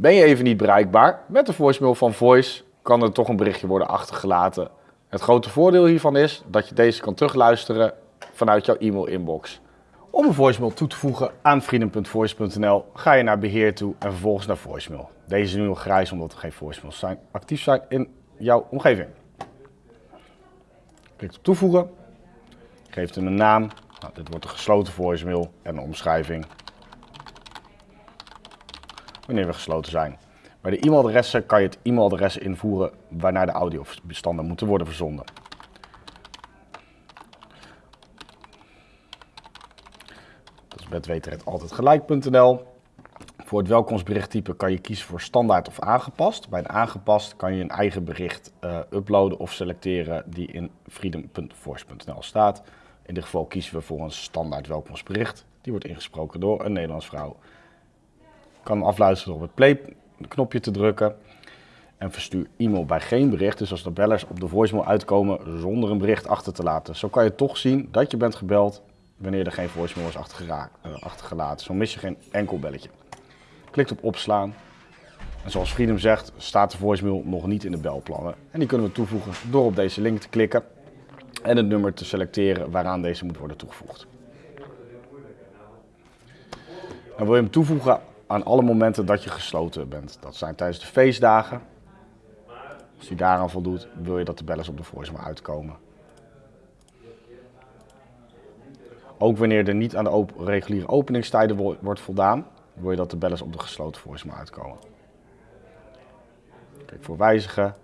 Ben je even niet bereikbaar? Met de voicemail van Voice kan er toch een berichtje worden achtergelaten. Het grote voordeel hiervan is dat je deze kan terugluisteren vanuit jouw e-mail-inbox. Om een voicemail toe te voegen aan vrienden.voice.nl ga je naar beheer toe en vervolgens naar voicemail. Deze is nu nog grijs omdat er geen voicemails zijn, actief zijn in jouw omgeving. Klik op toevoegen, geeft hem een naam. Nou, dit wordt een gesloten voicemail en een omschrijving wanneer we gesloten zijn. Bij de e-mailadressen kan je het e-mailadres invoeren waarnaar de audiobestanden moeten worden verzonden. Dat is gelijk.nl. Voor het welkomstberichttype kan je kiezen voor standaard of aangepast. Bij een aangepast kan je een eigen bericht uh, uploaden of selecteren die in freedom.voice.nl staat. In dit geval kiezen we voor een standaard welkomstbericht. Die wordt ingesproken door een Nederlands vrouw kan afluisteren op het play-knopje te drukken. En verstuur e-mail bij geen bericht. Dus als de bellers op de voicemail uitkomen zonder een bericht achter te laten. Zo kan je toch zien dat je bent gebeld wanneer er geen voicemail is uh, achtergelaten. Zo mis je geen enkel belletje. Klikt op opslaan. En zoals Freedom zegt, staat de voicemail nog niet in de belplannen. En die kunnen we toevoegen door op deze link te klikken en het nummer te selecteren waaraan deze moet worden toegevoegd. En wil je hem toevoegen aan alle momenten dat je gesloten bent. Dat zijn tijdens de feestdagen. Als die daaraan voldoet, wil je dat de bellers op de voicemail uitkomen. Ook wanneer er niet aan de reguliere openingstijden wordt voldaan, wil je dat de bellers op de gesloten voicemail uitkomen. Klik voor wijzigen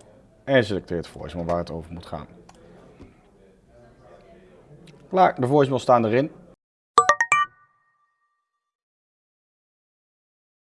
en selecteert voicemail waar het over moet gaan. Klaar, de voicemail staan erin.